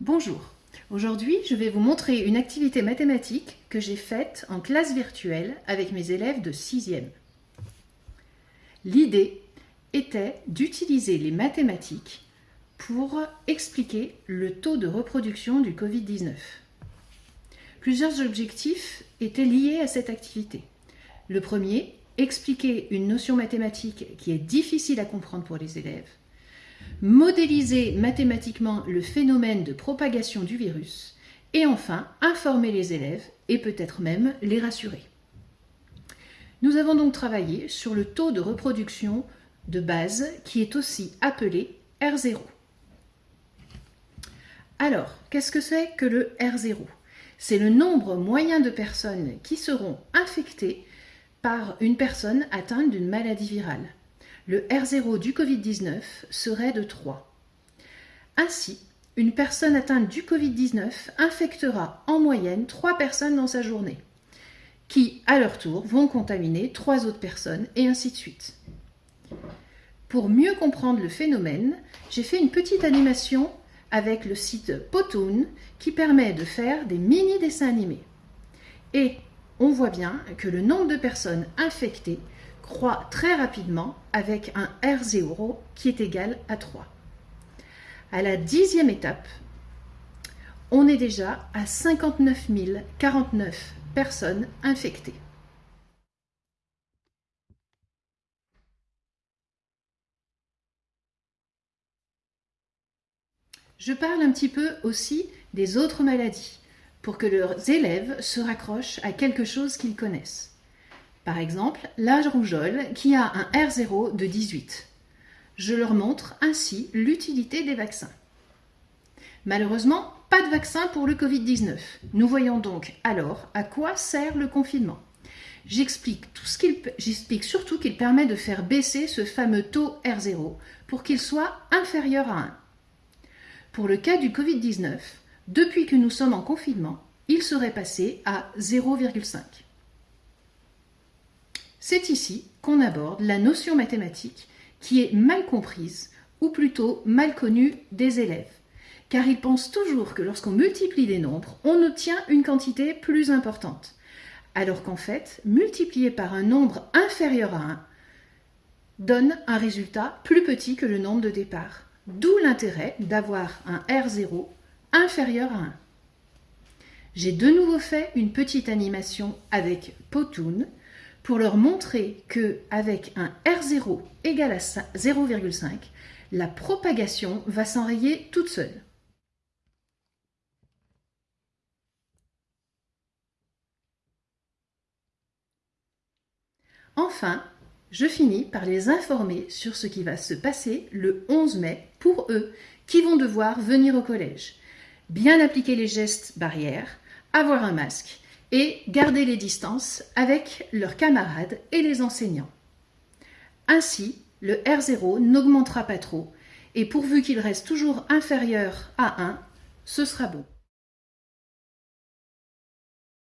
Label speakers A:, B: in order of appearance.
A: Bonjour, aujourd'hui je vais vous montrer une activité mathématique que j'ai faite en classe virtuelle avec mes élèves de 6e. L'idée était d'utiliser les mathématiques pour expliquer le taux de reproduction du Covid-19. Plusieurs objectifs étaient liés à cette activité. Le premier, expliquer une notion mathématique qui est difficile à comprendre pour les élèves modéliser mathématiquement le phénomène de propagation du virus et enfin informer les élèves et peut-être même les rassurer. Nous avons donc travaillé sur le taux de reproduction de base qui est aussi appelé R0. Alors, qu'est-ce que c'est que le R0 C'est le nombre moyen de personnes qui seront infectées par une personne atteinte d'une maladie virale le R0 du Covid-19 serait de 3. Ainsi, une personne atteinte du Covid-19 infectera en moyenne 3 personnes dans sa journée, qui, à leur tour, vont contaminer 3 autres personnes, et ainsi de suite. Pour mieux comprendre le phénomène, j'ai fait une petite animation avec le site Potoon qui permet de faire des mini-dessins animés. Et on voit bien que le nombre de personnes infectées croît très rapidement avec un R0 qui est égal à 3. À la dixième étape, on est déjà à 59 049 personnes infectées. Je parle un petit peu aussi des autres maladies pour que leurs élèves se raccrochent à quelque chose qu'ils connaissent. Par exemple, l'âge rougeole qui a un R0 de 18. Je leur montre ainsi l'utilité des vaccins. Malheureusement, pas de vaccin pour le Covid-19. Nous voyons donc alors à quoi sert le confinement. J'explique surtout qu'il permet de faire baisser ce fameux taux R0 pour qu'il soit inférieur à 1. Pour le cas du Covid-19, depuis que nous sommes en confinement, il serait passé à 0,5. C'est ici qu'on aborde la notion mathématique qui est mal comprise ou plutôt mal connue des élèves, car ils pensent toujours que lorsqu'on multiplie des nombres, on obtient une quantité plus importante, alors qu'en fait, multiplier par un nombre inférieur à 1 donne un résultat plus petit que le nombre de départ, d'où l'intérêt d'avoir un R0 inférieur à 1. J'ai de nouveau fait une petite animation avec Potoon, pour leur montrer que avec un R0 égal à 0,5, la propagation va s'enrayer toute seule. Enfin, je finis par les informer sur ce qui va se passer le 11 mai pour eux qui vont devoir venir au collège. Bien appliquer les gestes barrières, avoir un masque et garder les distances avec leurs camarades et les enseignants. Ainsi, le R0 n'augmentera pas trop et pourvu qu'il reste toujours inférieur à 1, ce sera bon.